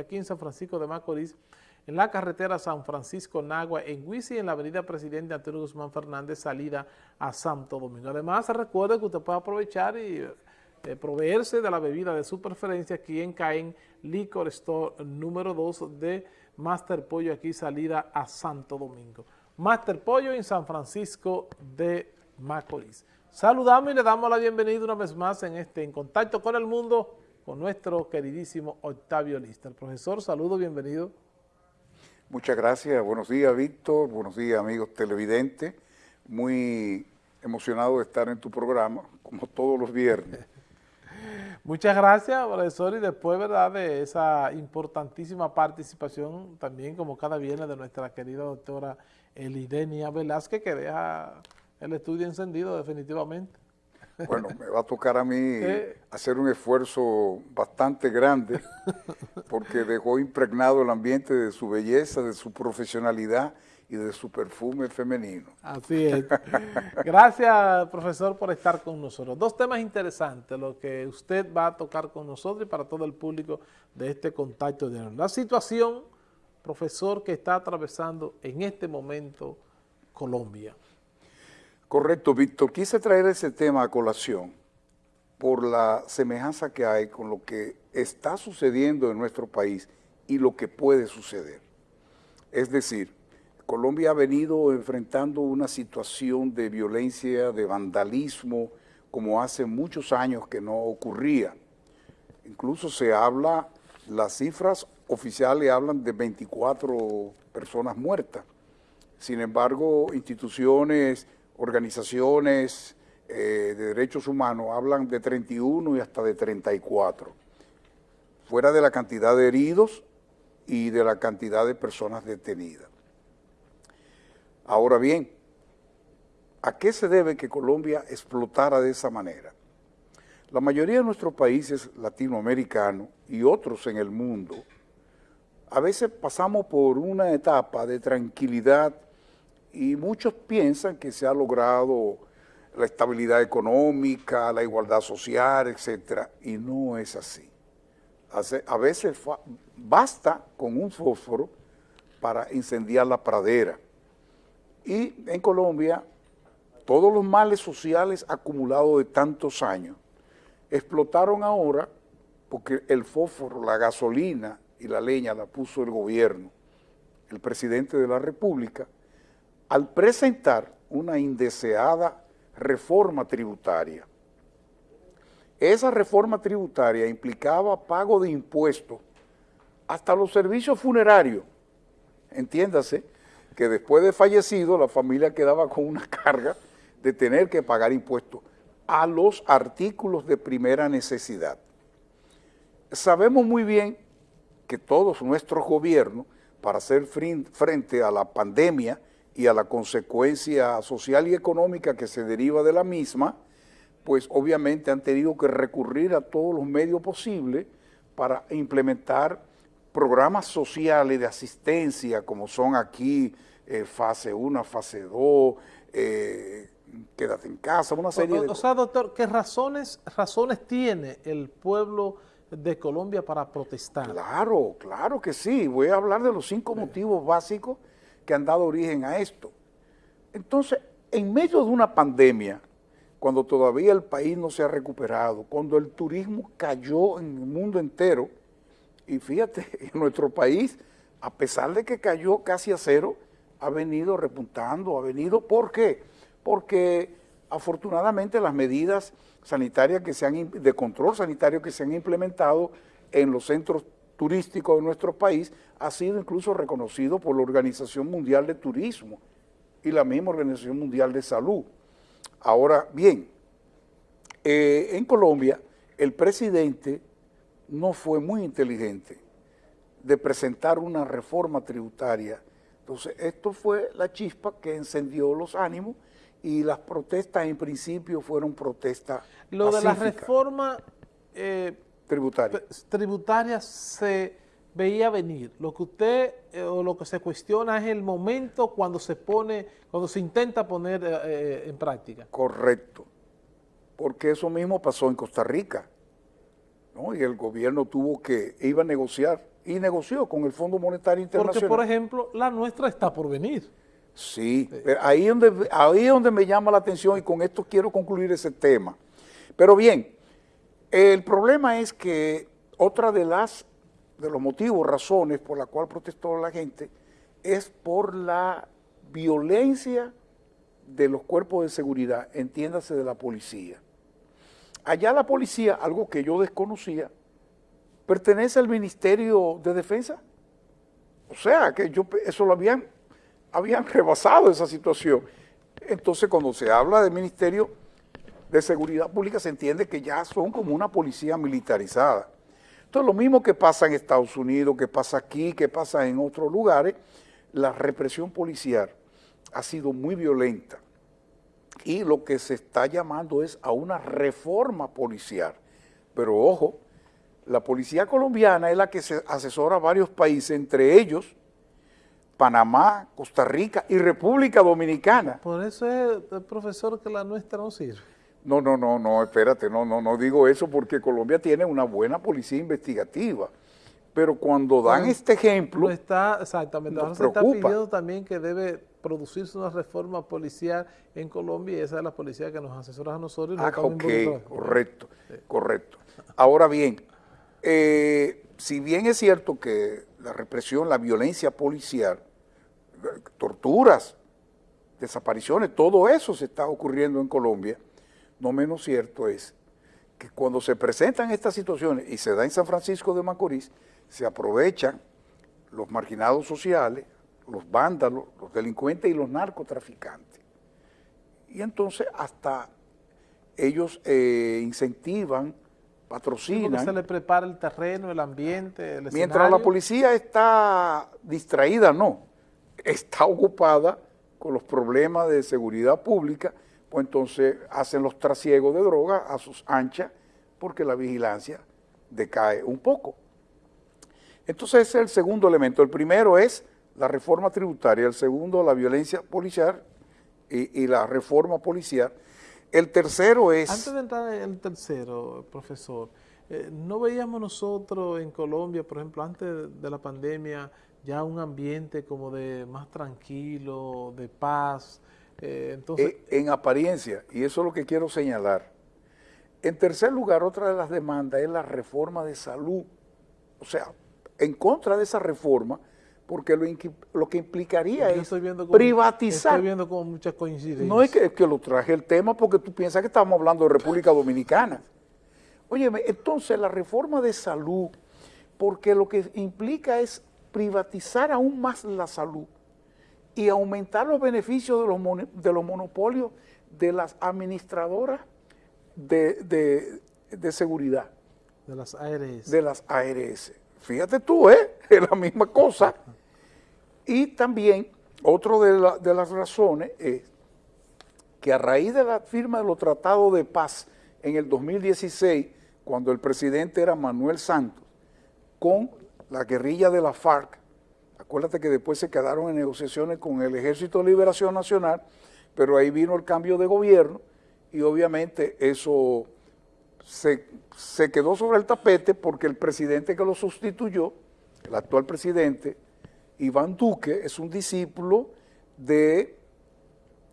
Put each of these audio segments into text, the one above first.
aquí en San Francisco de Macorís, en la carretera San Francisco-Nagua, en Huisi, en la avenida Presidente Antonio Guzmán Fernández, salida a Santo Domingo. Además, recuerde que usted puede aprovechar y eh, proveerse de la bebida de su preferencia aquí en Caen Liquor Store número 2 de Master Pollo, aquí salida a Santo Domingo. Master Pollo en San Francisco de Macorís. Saludamos y le damos la bienvenida una vez más en este En Contacto con el Mundo, con nuestro queridísimo Octavio Lista. El profesor, saludo, bienvenido. Muchas gracias, buenos días Víctor, buenos días amigos televidentes, muy emocionado de estar en tu programa, como todos los viernes. Muchas gracias, profesor, y después, ¿verdad?, de esa importantísima participación también, como cada viernes, de nuestra querida doctora Elidenia Velázquez, que deja el estudio encendido definitivamente. Bueno, me va a tocar a mí hacer un esfuerzo bastante grande porque dejó impregnado el ambiente de su belleza, de su profesionalidad y de su perfume femenino. Así es. Gracias, profesor, por estar con nosotros. Dos temas interesantes, lo que usted va a tocar con nosotros y para todo el público de este contacto de La situación, profesor, que está atravesando en este momento Colombia. Correcto, Víctor. Quise traer ese tema a colación por la semejanza que hay con lo que está sucediendo en nuestro país y lo que puede suceder. Es decir, Colombia ha venido enfrentando una situación de violencia, de vandalismo, como hace muchos años que no ocurría. Incluso se habla, las cifras oficiales hablan de 24 personas muertas. Sin embargo, instituciones organizaciones eh, de derechos humanos hablan de 31 y hasta de 34, fuera de la cantidad de heridos y de la cantidad de personas detenidas. Ahora bien, ¿a qué se debe que Colombia explotara de esa manera? La mayoría de nuestros países latinoamericanos y otros en el mundo, a veces pasamos por una etapa de tranquilidad y muchos piensan que se ha logrado la estabilidad económica, la igualdad social, etcétera, y no es así. A veces basta con un fósforo para incendiar la pradera. Y en Colombia, todos los males sociales acumulados de tantos años explotaron ahora porque el fósforo, la gasolina y la leña la puso el gobierno, el presidente de la República, al presentar una indeseada reforma tributaria. Esa reforma tributaria implicaba pago de impuestos hasta los servicios funerarios. Entiéndase que después de fallecido la familia quedaba con una carga de tener que pagar impuestos a los artículos de primera necesidad. Sabemos muy bien que todos nuestros gobiernos, para hacer frente a la pandemia, y a la consecuencia social y económica que se deriva de la misma, pues obviamente han tenido que recurrir a todos los medios posibles para implementar programas sociales de asistencia, como son aquí eh, fase 1, fase 2, eh, quédate en casa, una serie de... O sea, doctor, ¿qué razones, razones tiene el pueblo de Colombia para protestar? Claro, claro que sí. Voy a hablar de los cinco motivos básicos que han dado origen a esto. Entonces, en medio de una pandemia, cuando todavía el país no se ha recuperado, cuando el turismo cayó en el mundo entero, y fíjate, en nuestro país, a pesar de que cayó casi a cero, ha venido repuntando, ha venido, ¿por qué? Porque afortunadamente las medidas sanitarias que se han, de control sanitario que se han implementado en los centros turístico de nuestro país ha sido incluso reconocido por la Organización Mundial de Turismo y la misma Organización Mundial de Salud. Ahora bien, eh, en Colombia el presidente no fue muy inteligente de presentar una reforma tributaria. Entonces, esto fue la chispa que encendió los ánimos y las protestas en principio fueron protestas Lo de la reforma... Eh, tributaria. tributaria se veía venir. Lo que usted eh, o lo que se cuestiona es el momento cuando se pone, cuando se intenta poner eh, eh, en práctica. Correcto. Porque eso mismo pasó en Costa Rica. ¿no? Y el gobierno tuvo que, iba a negociar y negoció con el Fondo Monetario Internacional. Porque, por ejemplo, la nuestra está por venir. Sí, ahí, donde, ahí es donde me llama la atención y con esto quiero concluir ese tema. Pero bien, el problema es que otra de las de los motivos, razones por la cual protestó la gente es por la violencia de los cuerpos de seguridad, entiéndase de la policía. Allá la policía, algo que yo desconocía, pertenece al Ministerio de Defensa. O sea, que yo eso lo habían, habían rebasado esa situación. Entonces, cuando se habla del Ministerio de Seguridad Pública, se entiende que ya son como una policía militarizada. Entonces, lo mismo que pasa en Estados Unidos, que pasa aquí, que pasa en otros lugares, la represión policial ha sido muy violenta y lo que se está llamando es a una reforma policial. Pero ojo, la policía colombiana es la que se asesora a varios países, entre ellos Panamá, Costa Rica y República Dominicana. Por eso es, el profesor, que la nuestra no sirve. No, no, no, no, espérate, no, no, no digo eso porque Colombia tiene una buena policía investigativa. Pero cuando dan este ejemplo, está, exactamente, ahora se está pidiendo también que debe producirse una reforma policial en Colombia y esa es la policía que nos asesora a nosotros. ah, ok, correcto, correcto. Ahora bien, eh, si bien es cierto que la represión, la violencia policial, torturas, desapariciones, todo eso se está ocurriendo en Colombia, no menos cierto es que cuando se presentan estas situaciones y se da en San Francisco de Macorís, se aprovechan los marginados sociales, los vándalos, los delincuentes y los narcotraficantes. Y entonces hasta ellos eh, incentivan, patrocinan. se le prepara el terreno, el ambiente, el Mientras la policía está distraída, no, está ocupada con los problemas de seguridad pública, pues entonces hacen los trasiegos de droga a sus anchas porque la vigilancia decae un poco. Entonces ese es el segundo elemento. El primero es la reforma tributaria, el segundo la violencia policial y, la reforma policial. El tercero es... Antes de entrar en el tercero, profesor, eh, ¿no veíamos nosotros en Colombia, por ejemplo, antes de la pandemia, ya un ambiente como de más tranquilo, de paz? Eh, entonces, eh, en apariencia, y eso es lo que quiero señalar. En tercer lugar, otra de las demandas es la reforma de salud. O sea, en contra de esa reforma, porque lo, que implicaría es privatizar. Estoy viendo como muchas coincidencias. No es que, que, lo traje el tema porque tú piensas que estamos hablando de República Dominicana. Óyeme, entonces la reforma de salud, porque lo que implica es privatizar aún más la salud y aumentar los beneficios de los, de los monopolios de las administradoras de, de seguridad. De las ARS. De las ARS. Fíjate tú, ¿eh? Es la misma cosa. Y también, otra de, de las razones es que a raíz de la firma de los tratados de paz en el 2016, cuando el presidente era Manuel Santos, con la guerrilla de la FARC, acuérdate que después se quedaron en negociaciones con el Ejército de Liberación Nacional, pero ahí vino el cambio de gobierno y obviamente eso se, quedó sobre el tapete porque el presidente que lo sustituyó, el actual presidente, Iván Duque, es un discípulo de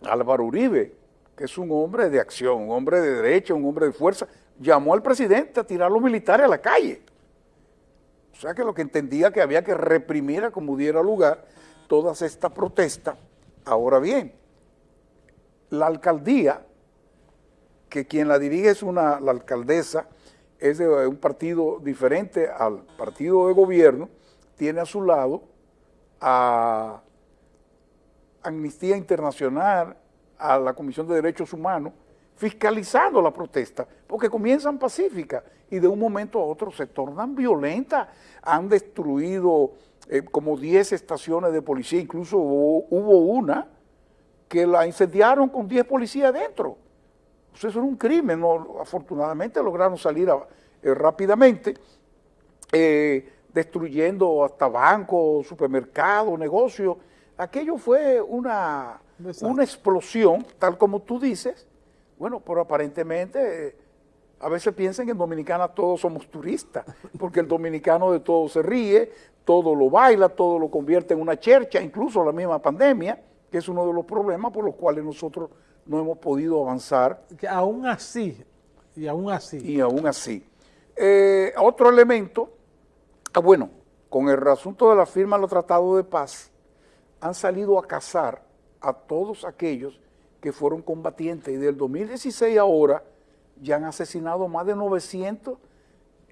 Álvaro Uribe, que es un hombre de acción, un hombre de derecha, un hombre de fuerza, llamó al presidente a tirar a los militares a la calle. O sea que lo que entendía que había que reprimir a como diera lugar todas estas protestas. Ahora bien, la alcaldía que quien la dirige es una, la alcaldesa, es de un partido diferente al partido de gobierno, tiene a su lado a Amnistía Internacional, a la Comisión de Derechos Humanos, fiscalizando la protesta, porque comienzan pacíficas y de un momento a otro se tornan violentas. Han destruido eh, como 10 estaciones de policía, incluso hubo, una que la incendiaron con 10 policías dentro. Pues eso era un crimen, afortunadamente lograron salir eh, rápidamente, eh, destruyendo hasta bancos, supermercados, negocios. Aquello fue una, una explosión, tal como tú dices, bueno, pero aparentemente A veces piensan que en Dominicana todos somos turistas, porque el dominicano de todo se ríe, todo lo baila, todo lo convierte en una chercha, incluso la misma pandemia, que es uno de los problemas por los cuales nosotros no hemos podido avanzar. Que aún así, y aún así. Y aún así. Eh, otro elemento, ah, bueno, con el asunto de la firma de los tratados de paz, han salido a cazar a todos aquellos que fueron combatientes y del 2016 ahora ya han asesinado más de 900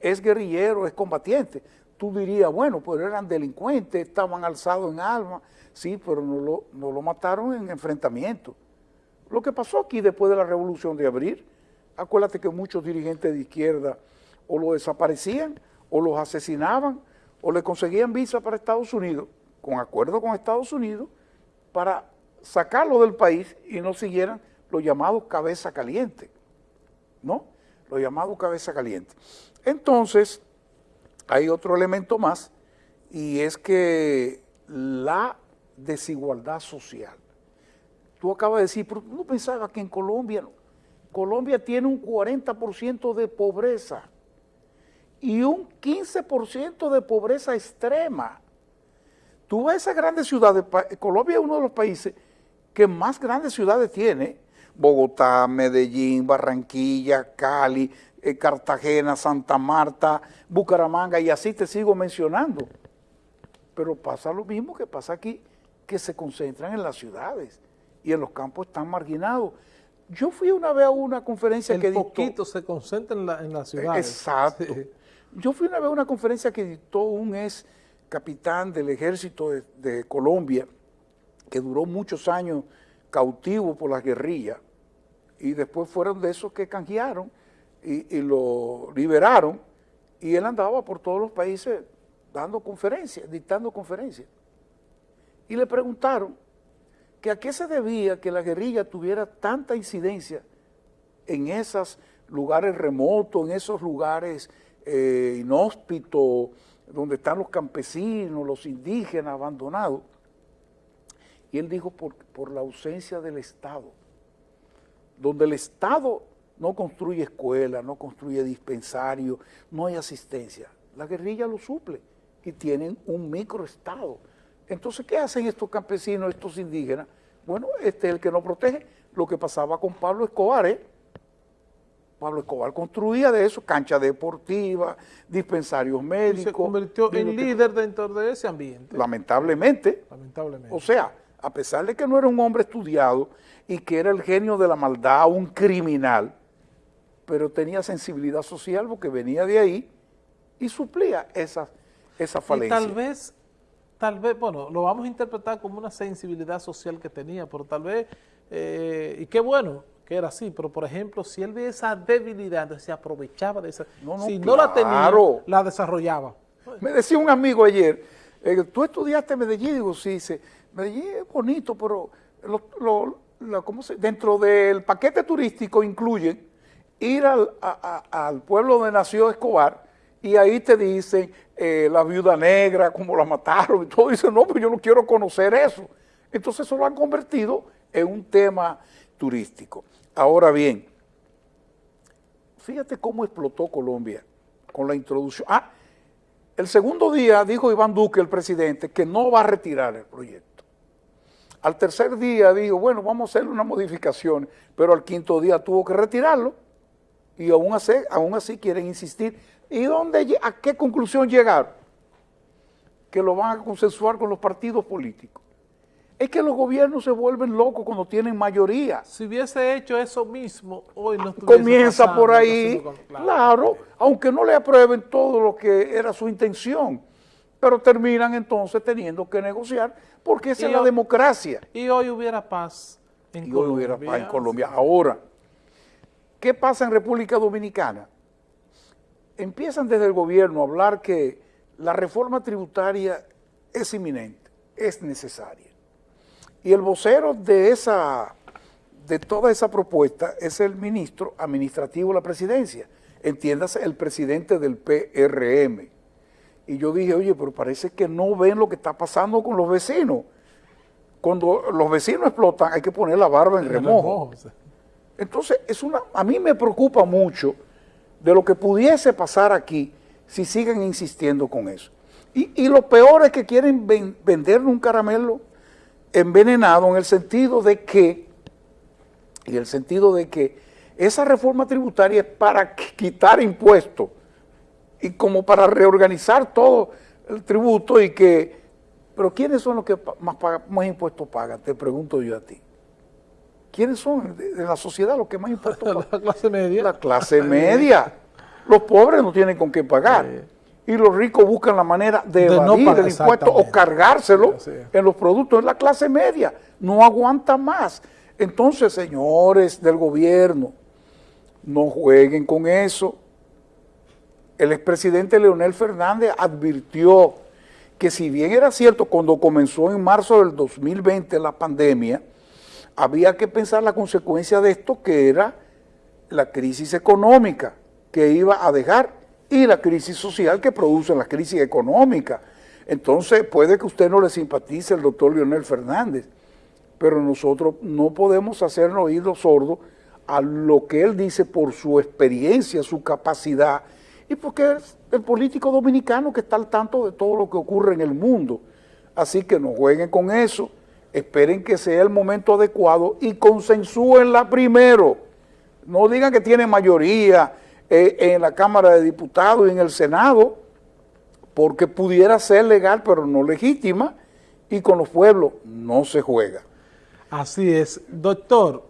es guerrillero, es combatiente. Tú dirías, bueno, pues eran delincuentes, estaban alzados en armas, sí, pero no lo, no lo mataron en enfrentamiento. Lo que pasó aquí después de la revolución de abril, acuérdate que muchos dirigentes de izquierda o lo desaparecían, o los asesinaban, o le conseguían visa para Estados Unidos, con acuerdo con Estados Unidos, para sacarlo del país y no siguieran los llamados cabeza caliente, ¿no? Los llamados cabeza caliente. Entonces, hay otro elemento más, y es que la desigualdad social. Tú acabas de decir, pero no pensaba que en Colombia, Colombia tiene un 40% de pobreza y un 15% de pobreza extrema. Tú ves esas grandes ciudades, Colombia es uno de los países que más grandes ciudades tiene, Bogotá, Medellín, Barranquilla, Cali, eh, Cartagena, Santa Marta, Bucaramanga, y así te sigo mencionando. Pero pasa lo mismo que pasa aquí, que se concentran en las ciudades y en los campos están marginados. Yo fui una vez a una conferencia que dictó... poquito se concentra en, la, las ciudades. Exacto. Yo fui una vez a una conferencia que dictó un ex capitán del ejército de, Colombia, que duró muchos años cautivo por las guerrillas, y después fueron de esos que canjearon y, lo liberaron, y él andaba por todos los países dando conferencias, dictando conferencias. Y le preguntaron que a qué se debía que la guerrilla tuviera tanta incidencia en esos lugares remotos, en esos lugares eh, inhóspito, donde están los campesinos, los indígenas abandonados. Y él dijo por, por la ausencia del Estado, donde el Estado no construye escuela, no construye dispensario, no hay asistencia. La guerrilla lo suple y tienen un microestado. Entonces, ¿qué hacen estos campesinos, estos indígenas? Bueno, este es el que no protege. Lo que pasaba con Pablo Escobar, ¿eh? Pablo Escobar construía de eso, cancha deportiva, dispensarios médicos. Y se convirtió en líder dentro de ese ambiente. Lamentablemente. Lamentablemente. O sea, a pesar de que no era un hombre estudiado y que era el genio de la maldad, un criminal, pero tenía sensibilidad social porque venía de ahí y suplía esa, esa falencia. Y tal vez, tal vez, bueno, lo vamos a interpretar como una sensibilidad social que tenía, pero tal vez, eh, y qué bueno, que era así, pero por ejemplo, si él ve esa debilidad, se aprovechaba de esa, si no la tenía, la desarrollaba. Me decía un amigo ayer, eh, tú estudiaste Medellín, digo, sí, dice, Medellín es bonito, pero dentro del paquete turístico incluyen ir al, pueblo donde nació Escobar y ahí te dicen eh, la viuda negra, cómo la mataron y todo, dicen, no, pero yo no quiero conocer eso. Entonces eso lo han convertido en un tema turístico. Ahora bien, fíjate cómo explotó Colombia con la introducción. Ah, el segundo día dijo Iván Duque, el presidente, que no va a retirar el proyecto. Al tercer día dijo, bueno, vamos a hacer una modificación, pero al quinto día tuvo que retirarlo y aún así, aún así quieren insistir. ¿Y dónde, a qué conclusión llegaron? Que lo van a consensuar con los partidos políticos. Es que los gobiernos se vuelven locos cuando tienen mayoría. Si hubiese hecho eso mismo, hoy no Comienza por ahí, claro, aunque no le aprueben todo lo que era su intención, pero terminan entonces teniendo que negociar, porque esa es la democracia. Y hoy hubiera paz en y Colombia. Hoy hubiera paz en Colombia. Ahora, ¿qué pasa en República Dominicana? Empiezan desde el gobierno a hablar que la reforma tributaria es inminente, es necesaria y el vocero de esa de toda esa propuesta es el ministro administrativo de la presidencia, entiéndase el presidente del PRM. Y yo dije, oye, pero parece que no ven lo que está pasando con los vecinos. Cuando los vecinos explotan hay que poner la barba en remojo. Entonces, es una, a mí me preocupa mucho de lo que pudiese pasar aquí si siguen insistiendo con eso. Y, lo peor es que quieren vender un caramelo envenenado en el sentido de que, y el sentido de que esa reforma tributaria es para quitar impuestos y como para reorganizar todo el tributo y que, pero ¿quiénes son los que más, más impuestos pagan? Te pregunto yo a ti. ¿Quiénes son de, la sociedad los que más impuestos pagan? La clase media. La clase media. Los pobres no tienen con qué pagar. Y los ricos buscan la manera de, evadir el impuesto o cargárselo en los productos. Es la clase media. No aguanta más. Entonces, señores del gobierno, no jueguen con eso. El expresidente Leonel Fernández advirtió que si bien era cierto cuando comenzó en marzo del 2020 la pandemia, había que pensar la consecuencia de esto que era la crisis económica que iba a dejar y la crisis social que produce la crisis económica. Entonces puede que usted no le simpatice el doctor Leonel Fernández, pero nosotros no podemos hacernos oídos sordos a lo que él dice por su experiencia, su capacidad, y porque es el político dominicano que está al tanto de todo lo que ocurre en el mundo. Así que no jueguen con eso, esperen que sea el momento adecuado y consensúenla primero. No digan que tiene mayoría, eh, en la Cámara de Diputados y en el Senado, porque pudiera ser legal pero no legítima, y con los pueblos no se juega. Así es. Doctor,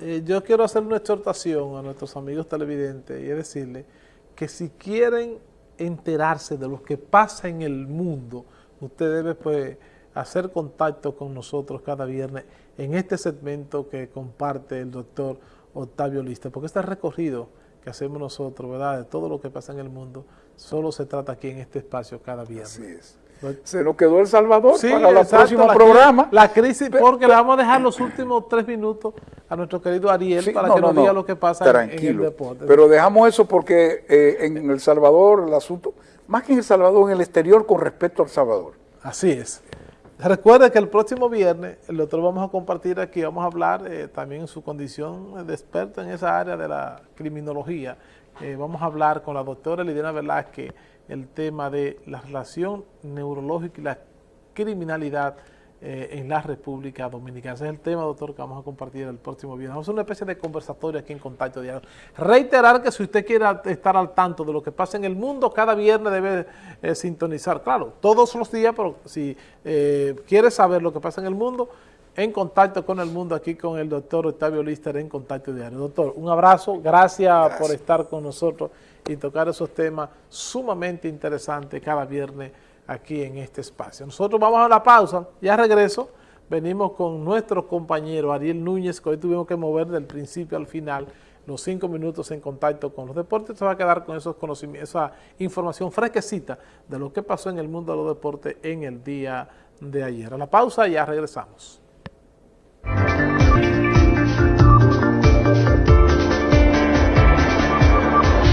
eh, yo quiero hacer una exhortación a nuestros amigos televidentes y decirle que si quieren enterarse de lo que pasa en el mundo, usted debe pues hacer contacto con nosotros cada viernes en este segmento que comparte el doctor Octavio Lista, porque este recorrido que hacemos nosotros, ¿verdad? De todo lo que pasa en el mundo, solo se trata aquí en este espacio cada viernes. Así es. Se nos quedó El Salvador para el próximo programa. La crisis, porque le vamos a dejar los últimos tres minutos a nuestro querido Ariel para que nos diga lo que pasa en, el deporte. Pero dejamos eso porque eh, en El Salvador el asunto, más que en El Salvador, en el exterior con respecto al Salvador. Así es. Recuerde que el próximo viernes, doctor vamos a compartir aquí, vamos a hablar eh, también en su condición de experto en esa área de la criminología. Eh, vamos a hablar con la doctora Lidiana Velázquez el tema de la relación neurológica y la criminalidad eh, en la República Dominicana. Ese es el tema, doctor, que vamos a compartir el próximo viernes. Vamos a hacer una especie de conversatorio aquí en Contacto Diario. Reiterar que si usted quiere estar al tanto de lo que pasa en el mundo, cada viernes debe eh, sintonizar. Claro, todos los días, pero si eh, quiere saber lo que pasa en el mundo, en contacto con el mundo, aquí con el doctor Octavio Lister en Contacto Diario. Doctor, un abrazo, gracias, por estar con nosotros y tocar esos temas sumamente interesantes cada viernes aquí en este espacio. Nosotros vamos a la pausa, ya regreso, venimos con nuestro compañero Ariel Núñez, que hoy tuvimos que mover del principio al final los cinco minutos en contacto con los deportes, se va a quedar con esos conocimientos, esa información fresquecita de lo que pasó en el mundo de los deportes en el día de ayer. A la pausa ya regresamos.